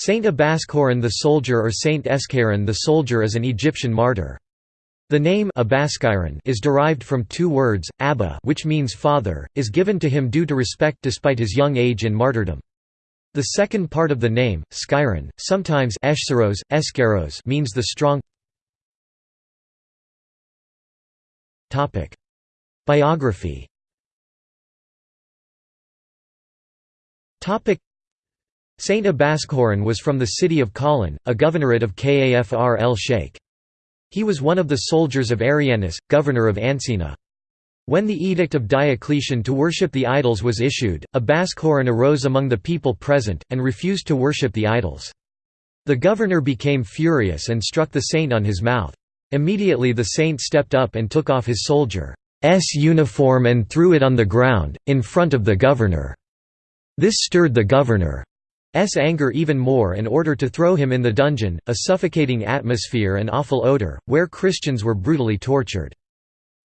Saint Abascoron the soldier or Saint Escharon the soldier is an Egyptian martyr. The name is derived from two words, Abba which means father, is given to him due to respect despite his young age in martyrdom. The second part of the name, Skyron, sometimes Eshseros, Eskeros means the strong Biography Saint Abascoron was from the city of Khalin, a governorate of Kafr el-Sheikh. He was one of the soldiers of Arianus, governor of Ancina. When the edict of Diocletian to worship the idols was issued, Abascoron arose among the people present, and refused to worship the idols. The governor became furious and struck the saint on his mouth. Immediately the saint stepped up and took off his soldier's uniform and threw it on the ground, in front of the governor. This stirred the governor. S anger even more and order to throw him in the dungeon, a suffocating atmosphere and awful odor, where Christians were brutally tortured.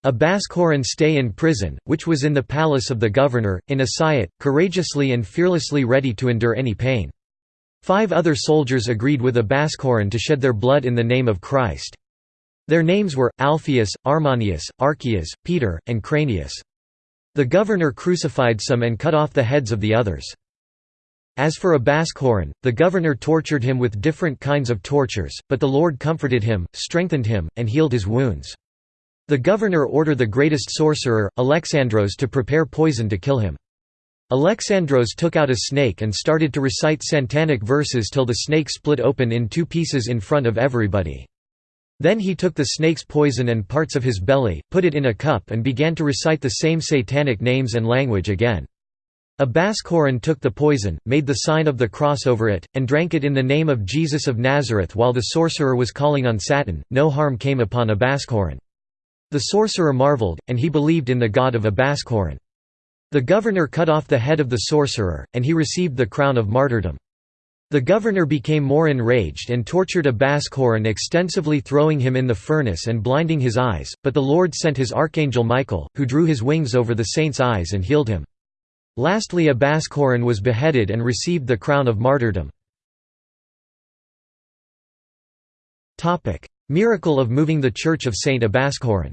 Abascoron stay in prison, which was in the palace of the governor, in Asayat, courageously and fearlessly ready to endure any pain. Five other soldiers agreed with Abascoron to shed their blood in the name of Christ. Their names were, Alphaeus, Armanius, Archias, Peter, and Cranius. The governor crucified some and cut off the heads of the others. As for Abascoron, the governor tortured him with different kinds of tortures, but the Lord comforted him, strengthened him, and healed his wounds. The governor ordered the greatest sorcerer, Alexandros to prepare poison to kill him. Alexandros took out a snake and started to recite satanic verses till the snake split open in two pieces in front of everybody. Then he took the snake's poison and parts of his belly, put it in a cup and began to recite the same satanic names and language again. Abascoron took the poison, made the sign of the cross over it, and drank it in the name of Jesus of Nazareth while the sorcerer was calling on Satan. No harm came upon Abascoron. The sorcerer marveled, and he believed in the God of Abascoron. The governor cut off the head of the sorcerer, and he received the crown of martyrdom. The governor became more enraged and tortured Abascoron extensively throwing him in the furnace and blinding his eyes, but the Lord sent his archangel Michael, who drew his wings over the saint's eyes and healed him. Lastly Abascoron was beheaded and received the crown of martyrdom. Miracle of moving the Church of Saint Abascoron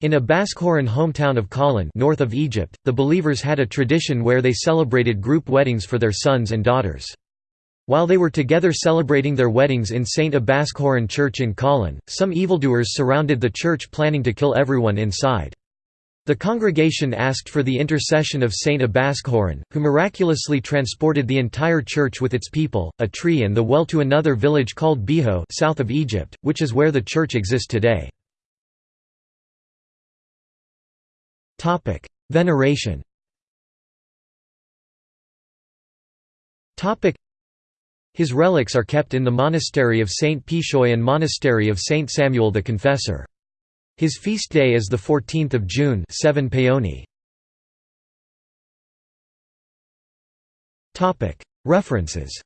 in Abascoron hometown of Khalin north of Egypt, the believers had a tradition where they celebrated group weddings for their sons and daughters. While they were together celebrating their weddings in St. Abascoron Church in Khalin, some evildoers surrounded the church planning to kill everyone inside. The congregation asked for the intercession of Saint Abascoron, who miraculously transported the entire church with its people, a tree and the well to another village called Biho south of Egypt, which is where the church exists today. Veneration his relics are kept in the monastery of Saint Pishoy and monastery of Saint Samuel the Confessor. His feast day is 14 June 7 Paoni. References